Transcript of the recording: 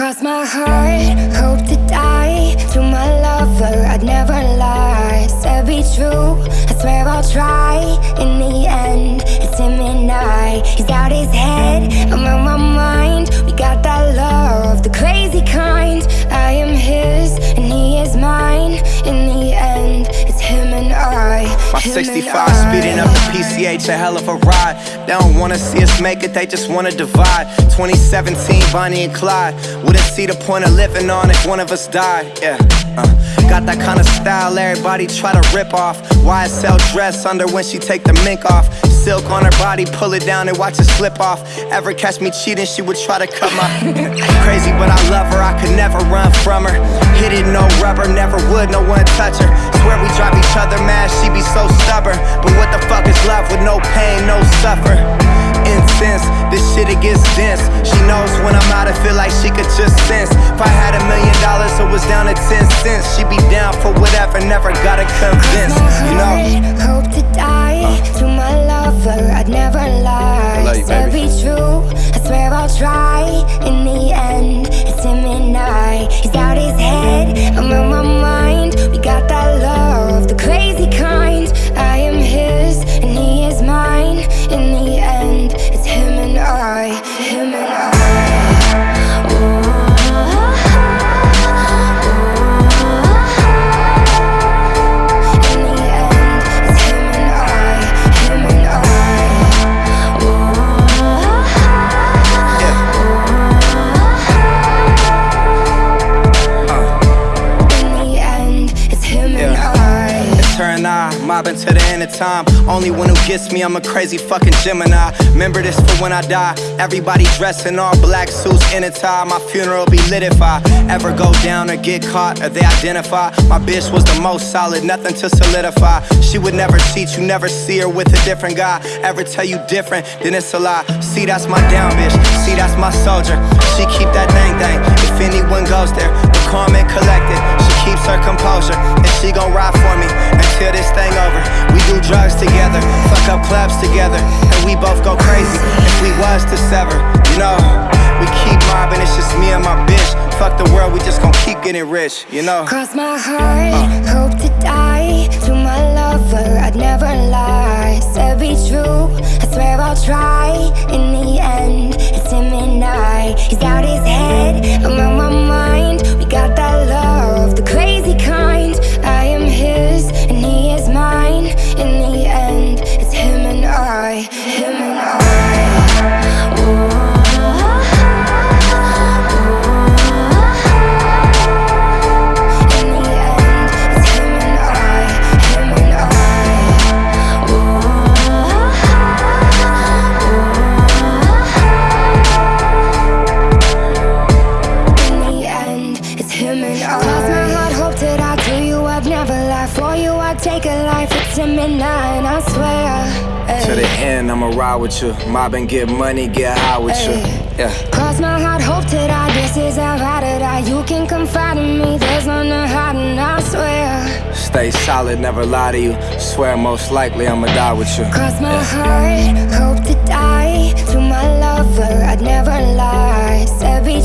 Cross my heart, hope to die. To my lover, I'd never lie. Said be true, I swear I'll try. In the end, it's him and I. He's got his head, I'm on my 65 speeding up the PCH, a hell of a ride. They don't wanna see us make it, they just wanna divide. 2017, Bonnie and Clyde. Wouldn't see the point of living on if one of us died, yeah. Uh. Got that kind of style everybody try to rip off. YSL dress under when she take the mink off. Silk on her body, pull it down and watch it slip off. Ever catch me cheating, she would try to cut my Crazy, but I love her, I could never run from her. Hit it, no rubber, never would, no one touch her when I'm out, I feel like she could just sense. If I had a million dollars, it was down to 10 cents. She'd be down for whatever, never gotta convince, you know? Hope to die to my lover, I'd never lie love you, baby. be true, I swear I'll try mobbing to the end of time. Only one who gets me, I'm a crazy fucking Gemini. Remember this for when I die. Everybody dressed in all black suits in a tie. My funeral be lit if I ever go down or get caught or they identify. My bitch was the most solid, nothing to solidify. She would never cheat, you never see her with a different guy. Ever tell you different, then it's a lie. See, that's my down bitch. See, that's my soldier. She keep that thing thing. If anyone goes there, calm and collected. Keeps her composure, and she gon' ride for me until this thing over. We do drugs together, fuck up clubs together, and we both go crazy if we was to sever. You know, we keep mobbing, it's just me and my bitch. Fuck the world, we just gon' keep getting rich, you know. Cross my heart, hope to die To my lover, I'd never lie Said be true, I swear I'll try a him and I, I swear. To the end, I'ma ride with you. Mob and get money, get high with you. Yeah. Cross my heart, hope to die. This is how I to die. You can confide in me. There's none to hide, and I swear. Stay solid, never lie to you. Swear most likely I'ma die with you. Cross my heart, hope to die To my lover, I'd never lie Said be